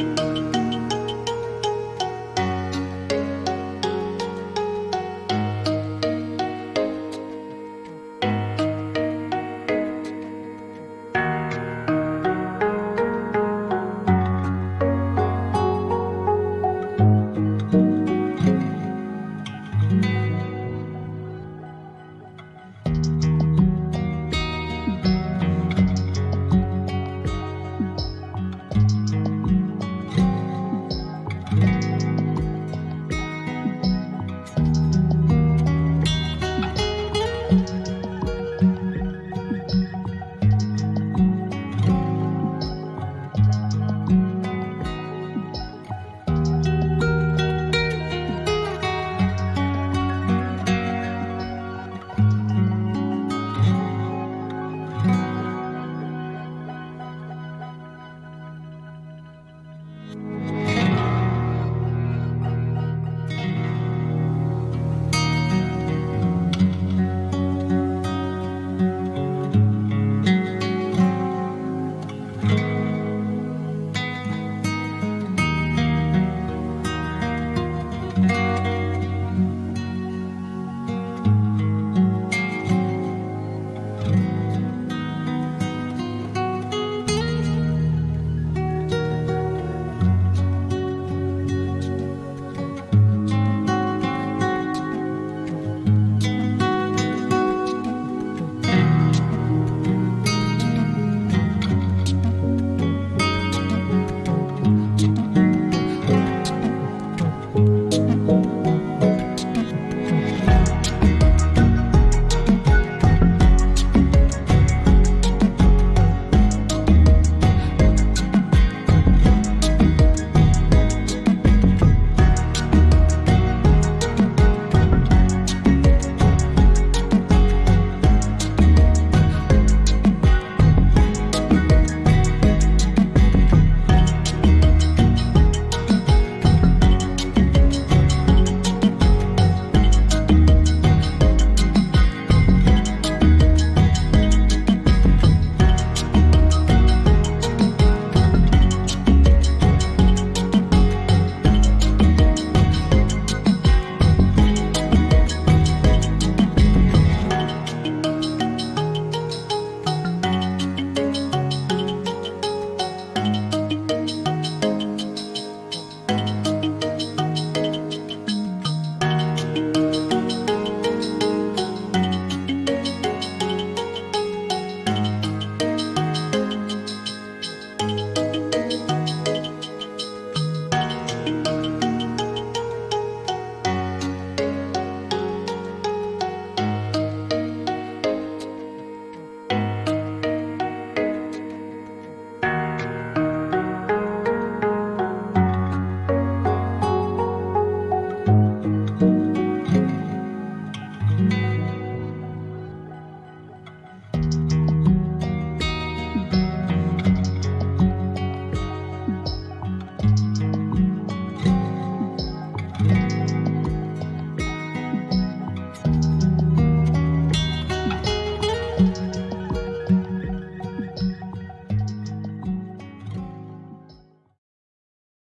Música